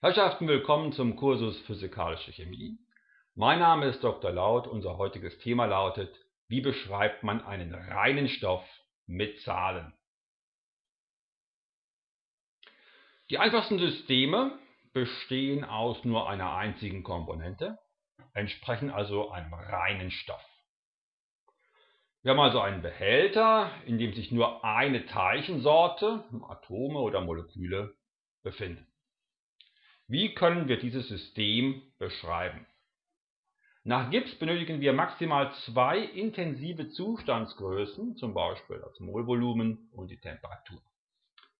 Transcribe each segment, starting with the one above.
Herrschaften, willkommen zum Kursus Physikalische Chemie. Mein Name ist Dr. Laut. Unser heutiges Thema lautet, wie beschreibt man einen reinen Stoff mit Zahlen? Die einfachsten Systeme bestehen aus nur einer einzigen Komponente, entsprechen also einem reinen Stoff. Wir haben also einen Behälter, in dem sich nur eine Teilchensorte, Atome oder Moleküle, befinden. Wie können wir dieses System beschreiben? Nach Gibbs benötigen wir maximal zwei intensive Zustandsgrößen, zum Beispiel das Molvolumen und die Temperatur.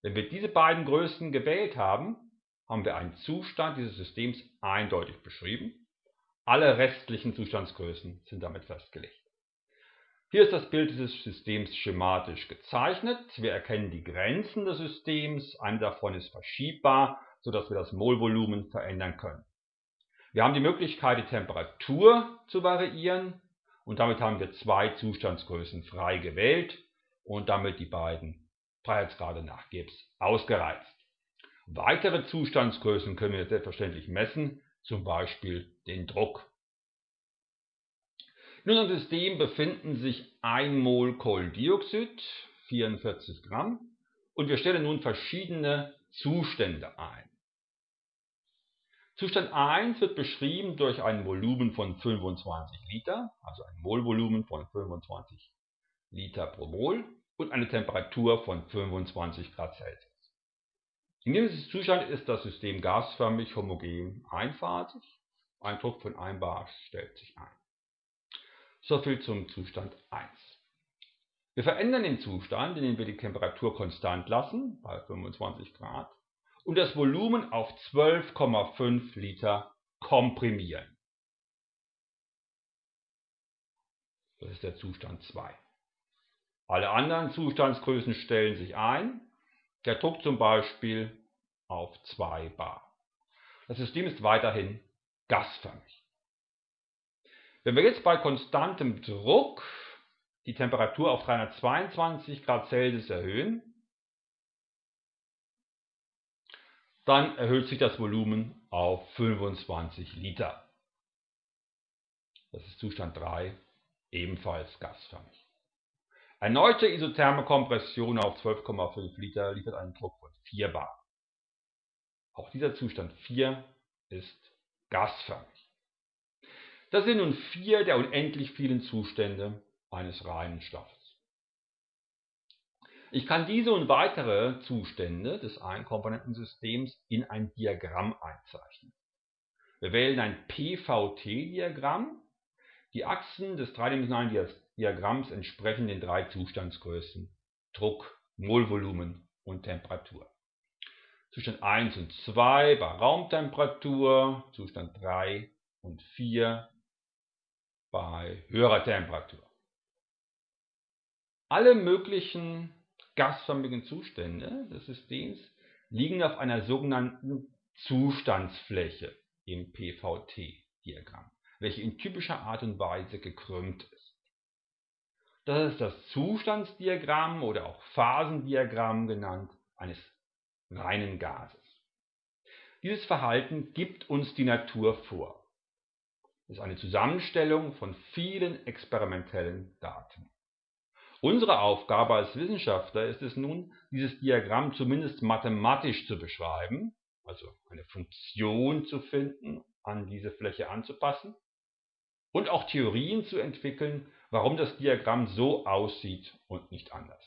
Wenn wir diese beiden Größen gewählt haben, haben wir einen Zustand dieses Systems eindeutig beschrieben. Alle restlichen Zustandsgrößen sind damit festgelegt. Hier ist das Bild dieses Systems schematisch gezeichnet. Wir erkennen die Grenzen des Systems. Eine davon ist verschiebbar sodass wir das Molvolumen verändern können. Wir haben die Möglichkeit, die Temperatur zu variieren und damit haben wir zwei Zustandsgrößen frei gewählt und damit die beiden Freiheitsgrade nach Gibbs ausgereizt. Weitere Zustandsgrößen können wir selbstverständlich messen, zum Beispiel den Druck. In unserem System befinden sich 1 Mol Kohlendioxid, 44 Gramm, und wir stellen nun verschiedene Zustände ein. Zustand 1 wird beschrieben durch ein Volumen von 25 Liter, also ein Molvolumen von 25 Liter pro Mol und eine Temperatur von 25 Grad Celsius. In diesem Zustand ist das System gasförmig, homogen, einphasig. Ein Druck von 1 bar stellt sich ein. Soviel zum Zustand 1. Wir verändern den Zustand, indem wir die Temperatur konstant lassen, bei 25 Grad, und das Volumen auf 12,5 Liter komprimieren. Das ist der Zustand 2. Alle anderen Zustandsgrößen stellen sich ein. Der Druck zum Beispiel auf 2 bar. Das System ist weiterhin gasförmig. Wenn wir jetzt bei konstantem Druck die Temperatur auf 322 Grad Celsius erhöhen, dann erhöht sich das Volumen auf 25 Liter. Das ist Zustand 3, ebenfalls gasförmig. Erneute isotherme Kompression auf 12,5 Liter liefert einen Druck von 4 bar. Auch dieser Zustand 4 ist gasförmig. Das sind nun vier der unendlich vielen Zustände eines reinen Stoffes. Ich kann diese und weitere Zustände des Einkomponentensystems in ein Diagramm einzeichnen. Wir wählen ein PVT-Diagramm. Die Achsen des dreidimensionalen Diagramms entsprechen den drei Zustandsgrößen Druck, Molvolumen und Temperatur. Zustand 1 und 2 bei Raumtemperatur, Zustand 3 und 4 bei höherer Temperatur. Alle möglichen gasförmigen Zustände des Systems liegen auf einer sogenannten Zustandsfläche im PVT-Diagramm, welche in typischer Art und Weise gekrümmt ist. Das ist das Zustandsdiagramm oder auch Phasendiagramm genannt eines reinen Gases. Dieses Verhalten gibt uns die Natur vor. Es ist eine Zusammenstellung von vielen experimentellen Daten. Unsere Aufgabe als Wissenschaftler ist es nun, dieses Diagramm zumindest mathematisch zu beschreiben, also eine Funktion zu finden, an diese Fläche anzupassen und auch Theorien zu entwickeln, warum das Diagramm so aussieht und nicht anders.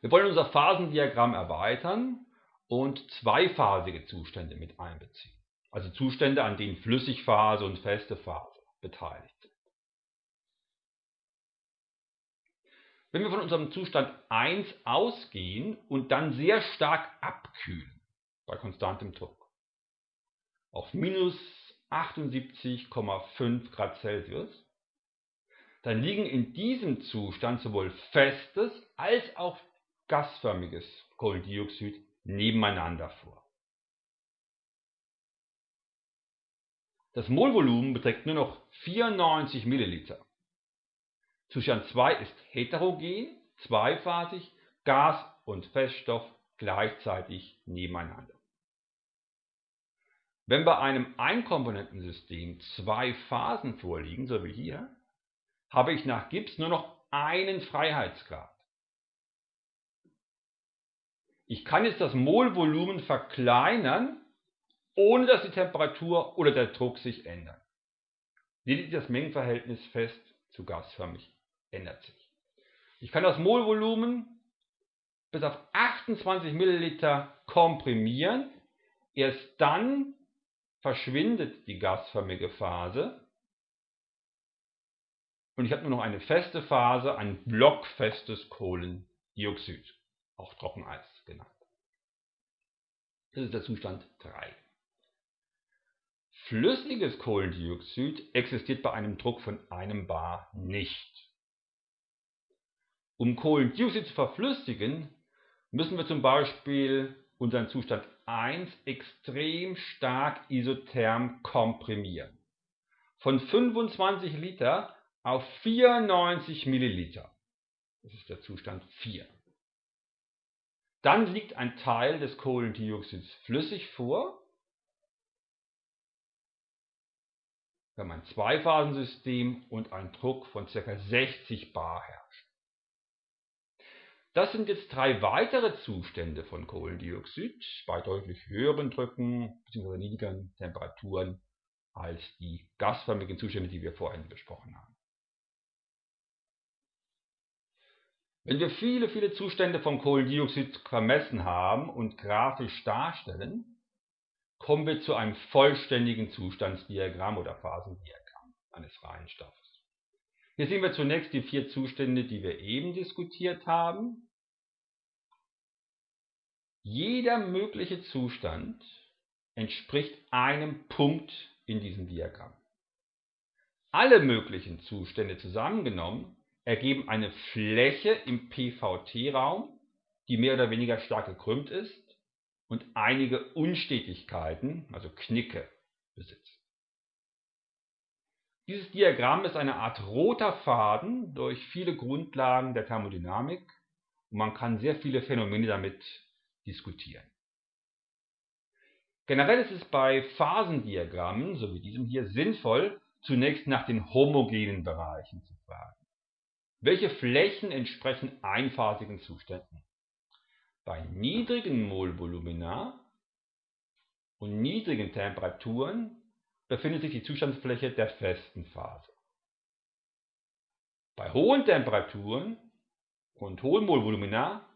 Wir wollen unser Phasendiagramm erweitern und zweiphasige Zustände mit einbeziehen, also Zustände, an denen Flüssigphase und feste Phase beteiligt Wenn wir von unserem Zustand 1 ausgehen und dann sehr stark abkühlen bei konstantem Druck auf minus 78,5 Grad Celsius, dann liegen in diesem Zustand sowohl festes als auch gasförmiges Kohlendioxid nebeneinander vor. Das Molvolumen beträgt nur noch 94 Milliliter. Zustand 2 ist heterogen, zweiphasig, Gas und Feststoff gleichzeitig nebeneinander. Wenn bei einem Einkomponentensystem zwei Phasen vorliegen, so wie hier, habe ich nach Gibbs nur noch einen Freiheitsgrad. Ich kann jetzt das Molvolumen verkleinern, ohne dass die Temperatur oder der Druck sich ändern. Lediglich das Mengenverhältnis fest zu gasförmig ändert sich. Ich kann das Molvolumen bis auf 28 Milliliter komprimieren. Erst dann verschwindet die gasförmige Phase und ich habe nur noch eine feste Phase, ein blockfestes Kohlendioxid, auch Trockeneis genannt. Das ist der Zustand 3. Flüssiges Kohlendioxid existiert bei einem Druck von einem Bar nicht. Um Kohlendioxid zu verflüssigen, müssen wir zum Beispiel unseren Zustand 1 extrem stark isotherm komprimieren. Von 25 Liter auf 94 Milliliter. Das ist der Zustand 4. Dann liegt ein Teil des Kohlendioxids flüssig vor. Wir haben ein Zweiphasensystem und ein Druck von ca. 60 bar herrscht. Das sind jetzt drei weitere Zustände von Kohlendioxid bei deutlich höheren Drücken bzw. niedrigeren Temperaturen als die gasförmigen Zustände, die wir vorhin besprochen haben. Wenn wir viele, viele Zustände von Kohlendioxid vermessen haben und grafisch darstellen, kommen wir zu einem vollständigen Zustandsdiagramm oder Phasendiagramm eines reinen Stoffes. Hier sehen wir zunächst die vier Zustände, die wir eben diskutiert haben. Jeder mögliche Zustand entspricht einem Punkt in diesem Diagramm. Alle möglichen Zustände zusammengenommen ergeben eine Fläche im PVT-Raum, die mehr oder weniger stark gekrümmt ist und einige Unstetigkeiten, also Knicke, besitzt. Dieses Diagramm ist eine Art roter Faden durch viele Grundlagen der Thermodynamik und man kann sehr viele Phänomene damit diskutieren. Generell ist es bei Phasendiagrammen, so wie diesem hier, sinnvoll, zunächst nach den homogenen Bereichen zu fragen. Welche Flächen entsprechen einphasigen Zuständen? Bei niedrigen Molvolumina und niedrigen Temperaturen befindet sich die Zustandsfläche der festen Phase. Bei hohen Temperaturen und hohen Molvolumina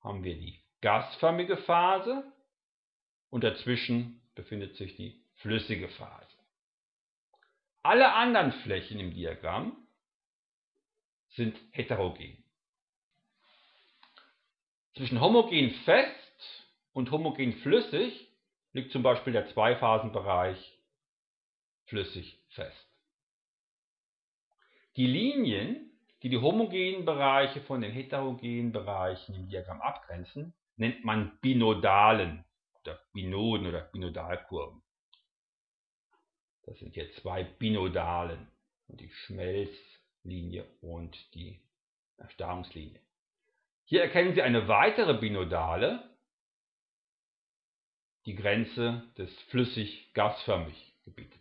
haben wir die gasförmige Phase und dazwischen befindet sich die flüssige Phase. Alle anderen Flächen im Diagramm sind heterogen. Zwischen homogen fest und homogen flüssig liegt zum Beispiel der Zweiphasenbereich flüssig fest. Die Linien, die die homogenen Bereiche von den heterogenen Bereichen im Diagramm abgrenzen, nennt man Binodalen oder Binoden oder Binodalkurven. Das sind hier zwei Binodalen die Schmelzlinie und die Erstarrungslinie. Hier erkennen Sie eine weitere Binodale, die Grenze des flüssig-gasförmig Gebietes.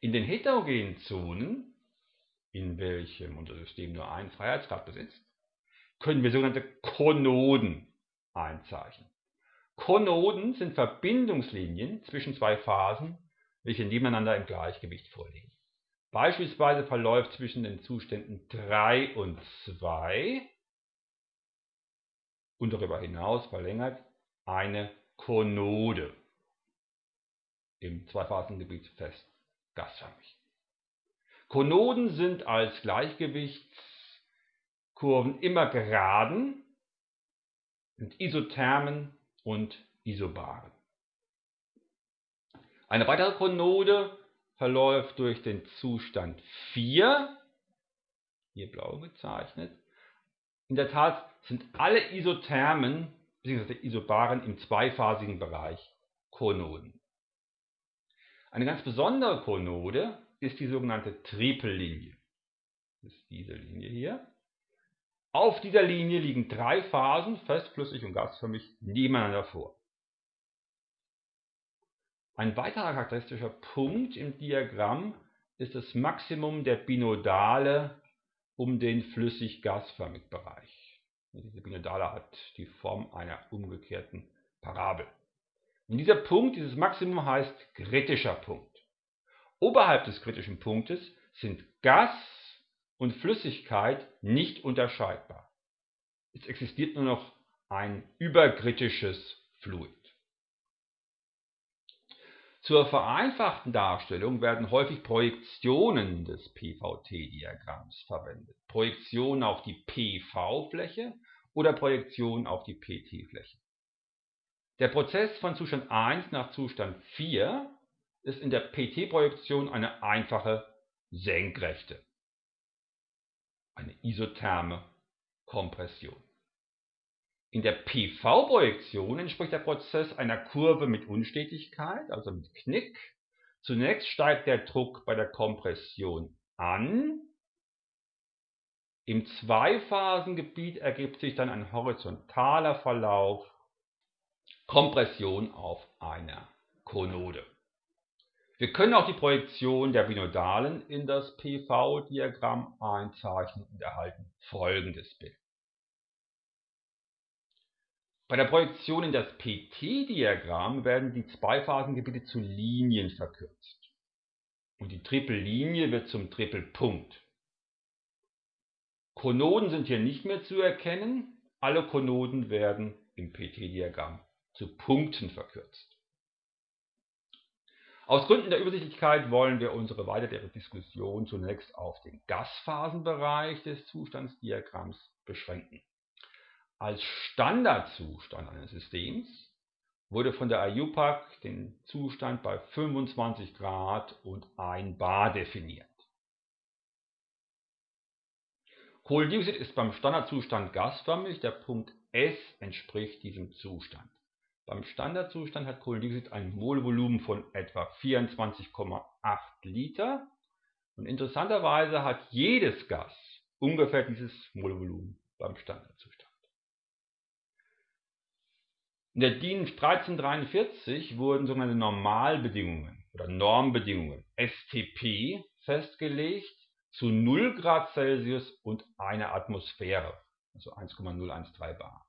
In den heterogenen Zonen, in welchem unser System nur einen Freiheitsgrad besitzt, können wir sogenannte Konoden einzeichnen. Konoden sind Verbindungslinien zwischen zwei Phasen, welche nebeneinander im Gleichgewicht vorliegen. Beispielsweise verläuft zwischen den Zuständen 3 und 2 und darüber hinaus verlängert eine Konode im Zweiphasengebiet fest gasförmig. Konoden sind als Gleichgewichtskurven immer geraden sind Isothermen und Isobaren. Eine weitere Konode verläuft durch den Zustand 4, hier blau gezeichnet. In der Tat sind alle Isothermen bzw. Isobaren im zweiphasigen Bereich Konoden. Eine ganz besondere Konode ist die sogenannte Tripellinie. Das ist diese Linie hier. Auf dieser Linie liegen drei Phasen, fest, flüssig und gasförmig, nebeneinander vor. Ein weiterer charakteristischer Punkt im Diagramm ist das Maximum der Binodale um den flüssig-gasförmigen Bereich. Diese Binodale hat die Form einer umgekehrten Parabel. Und dieser Punkt, dieses Maximum heißt kritischer Punkt. Oberhalb des kritischen Punktes sind Gas und Flüssigkeit nicht unterscheidbar. Es existiert nur noch ein überkritisches Fluid. Zur vereinfachten Darstellung werden häufig Projektionen des PVT-Diagramms verwendet. Projektionen auf die PV-Fläche oder Projektionen auf die PT-Fläche. Der Prozess von Zustand 1 nach Zustand 4 ist in der PT-Projektion eine einfache Senkrechte, eine isotherme Kompression. In der PV-Projektion entspricht der Prozess einer Kurve mit Unstetigkeit, also mit Knick. Zunächst steigt der Druck bei der Kompression an. Im Zweiphasengebiet ergibt sich dann ein horizontaler Verlauf, Kompression auf einer Konode. Wir können auch die Projektion der Binodalen in das PV-Diagramm einzeichnen und erhalten folgendes Bild. Bei der Projektion in das PT-Diagramm werden die Zweiphasengebiete zu Linien verkürzt und die Trippellinie wird zum Trippelpunkt. Konoden sind hier nicht mehr zu erkennen, alle Konoden werden im PT-Diagramm zu Punkten verkürzt. Aus Gründen der Übersichtlichkeit wollen wir unsere weitere Diskussion zunächst auf den Gasphasenbereich des Zustandsdiagramms beschränken. Als Standardzustand eines Systems wurde von der IUPAC den Zustand bei 25 Grad und 1 bar definiert. Kohlendioxid ist beim Standardzustand gasförmig, der Punkt S entspricht diesem Zustand. Beim Standardzustand hat Kohlendioxid ein Molvolumen von etwa 24,8 Liter und interessanterweise hat jedes Gas ungefähr dieses Molvolumen beim Standardzustand. In der DIN 1343 wurden sogenannte Normalbedingungen oder Normbedingungen STP festgelegt zu 0 Grad Celsius und einer Atmosphäre, also 1,013 bar.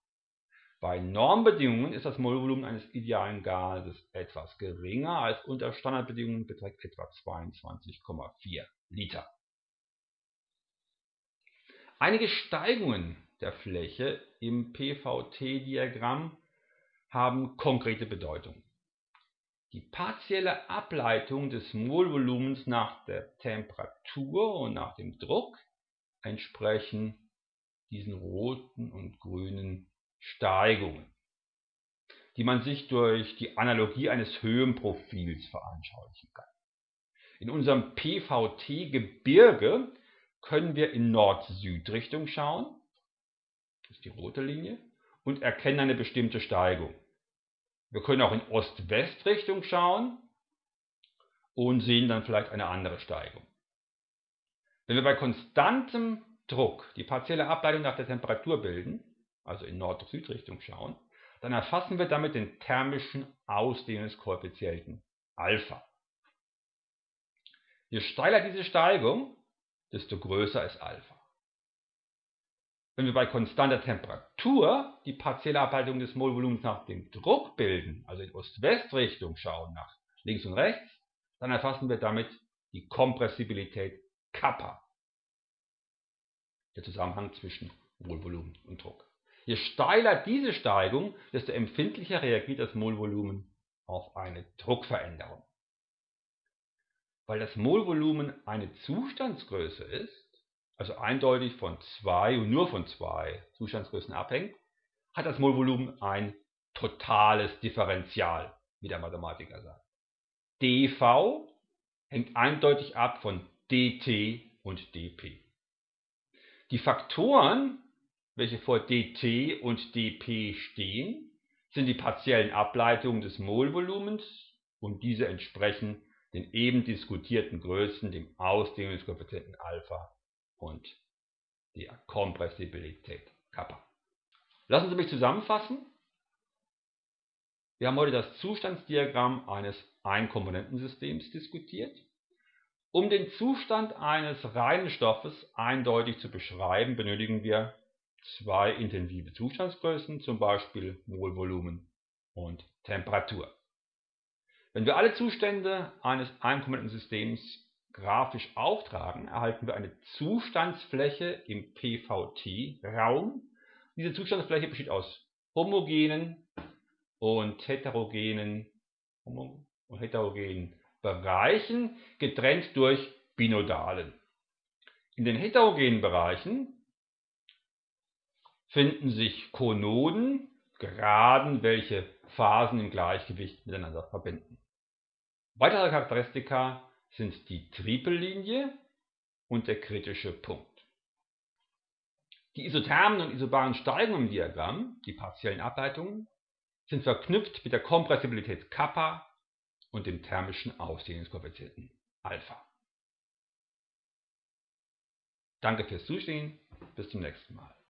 Bei Normbedingungen ist das Molvolumen eines idealen Gases etwas geringer als unter Standardbedingungen beträgt etwa 22,4 Liter. Einige Steigungen der Fläche im PVT-Diagramm haben konkrete Bedeutung. Die partielle Ableitung des Molvolumens nach der Temperatur und nach dem Druck entsprechen diesen roten und grünen Steigungen, die man sich durch die Analogie eines Höhenprofils veranschaulichen kann. In unserem PVT-Gebirge können wir in Nord-Süd-Richtung schauen, das ist die rote Linie, und erkennen eine bestimmte Steigung. Wir können auch in Ost-West-Richtung schauen und sehen dann vielleicht eine andere Steigung. Wenn wir bei konstantem Druck die partielle Ableitung nach der Temperatur bilden, also in Nord-Süd-Richtung schauen, dann erfassen wir damit den thermischen Ausdehnungskoeffizienten Alpha. Je steiler diese Steigung, desto größer ist Alpha. Wenn wir bei konstanter Temperatur die partielle Ableitung des Molvolumens nach dem Druck bilden, also in Ost-West-Richtung schauen, nach links und rechts, dann erfassen wir damit die Kompressibilität Kappa. Der Zusammenhang zwischen Molvolumen und Druck. Je steiler diese Steigung, desto empfindlicher reagiert das Molvolumen auf eine Druckveränderung. Weil das Molvolumen eine Zustandsgröße ist, also eindeutig von zwei und nur von zwei Zustandsgrößen abhängt, hat das Molvolumen ein totales Differential, wie der Mathematiker sagt. dV hängt eindeutig ab von dt und dp. Die Faktoren, welche vor dt und dp stehen, sind die partiellen Ableitungen des Molvolumens und diese entsprechen den eben diskutierten Größen, dem Ausdehnungskoeffizienten Alpha und die Kompressibilität Kappa. Lassen Sie mich zusammenfassen. Wir haben heute das Zustandsdiagramm eines Einkomponentensystems diskutiert. Um den Zustand eines reinen Stoffes eindeutig zu beschreiben, benötigen wir zwei intensive Zustandsgrößen, zum Beispiel Molvolumen und Temperatur. Wenn wir alle Zustände eines Einkomponentensystems grafisch auftragen, erhalten wir eine Zustandsfläche im PVT-Raum. Diese Zustandsfläche besteht aus homogenen und heterogenen, und heterogenen Bereichen, getrennt durch Binodalen. In den heterogenen Bereichen finden sich Konoden, Geraden, welche Phasen im Gleichgewicht miteinander verbinden. Weitere Charakteristika sind die Tripellinie und der kritische Punkt. Die isothermen und isobaren Steigungen im Diagramm, die partiellen Ableitungen, sind verknüpft mit der Kompressibilität Kappa und dem thermischen Ausdehnungskoeffizienten Alpha. Danke fürs Zusehen, bis zum nächsten Mal.